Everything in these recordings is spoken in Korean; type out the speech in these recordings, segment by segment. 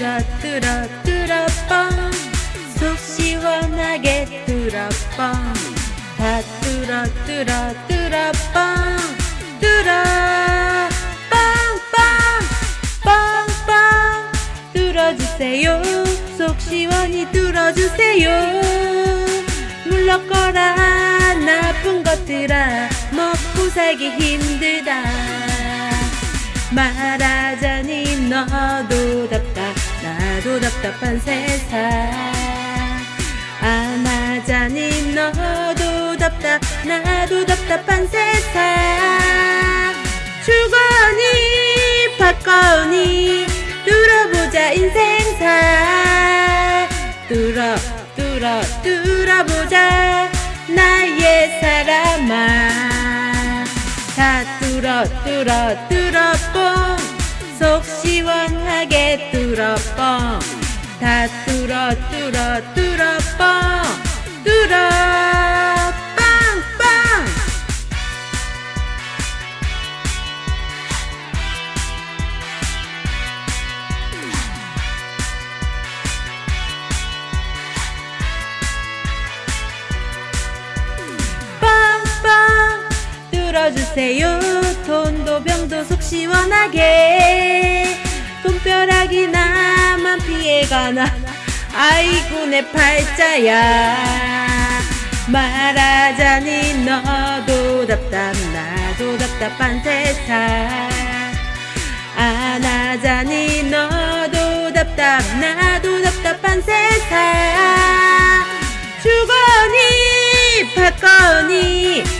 뚫어 뚫어 뻥속 시원하게 뚫어 뻥다 뚫어 뚫어 뚫어 뻥 뚫어. 뻥뻥 뻥뻥 뚫어주세요. 속 시원히 뚫어주세요. 물러거라 나쁜 것들아 먹고 살기 힘들다. 말하자니 너도 답답 나도 답답한 세상. 안하자니 너도 답답 나도 답답한 세상. 주거니 받거니 뚫어보자 인생사. 뚫어 뚫어 뚫어보자 나의 사람아. 다 뚫어 뚫어 뚫어 뻥 속 시원하게 뚫어 뻥 다 뚫어 뚫어 뚫어 뻥 뚫어. 빵빵. 빵빵. 뚫어주세요. 돈도 병도 속 시원하게 돈벼락이 나만 피해가나. 아이고 내 팔자야. 말하자니 너도 답답 나도 답답한 세상. 안하자니 너도 답답 나도 답답한 세상. 주거니 받거니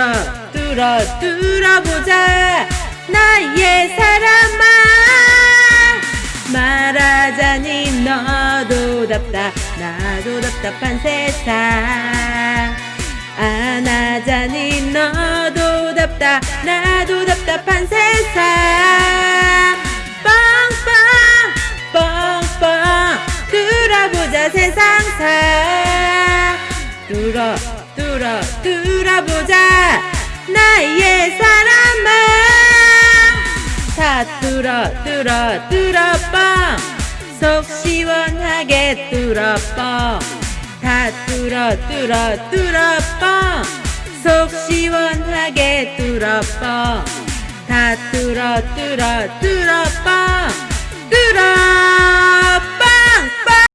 뚫어 뚫어 뚫어보자. 나의 사람아. 말하자니 너도 답답 나도 답답한 세상. 안하자니 너도 답답 나도 답답한 세상. 빵빵 뻥뻥. 뚫어보자 세상사. 뚫어 뚫어 뚫어보자. 나의 사람아. 다 뚫어 뚫어 뚫어 뻥 속 시원하게 뚫어 뻥 다 뚫어 뚫어 뚫어 뻥 속 시원하게 뚫어 뻥 다 뚫어 뚫어 뚫어 뻥